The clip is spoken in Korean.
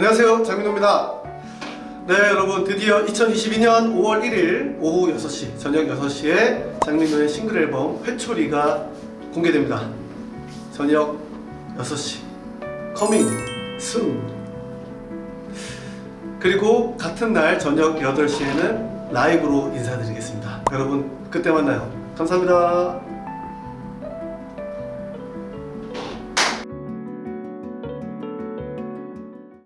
안녕하세요. 장민호입니다. 네 여러분 드디어 2022년 5월 1일 오후 6시 저녁 6시에 장민호의 싱글 앨범 회초리가 공개됩니다. 저녁 6시. Coming soon 그리고 같은 날 저녁 8시에는 라이브로 인사드리겠습니다. 여러분 그때 만나요. 감사합니다.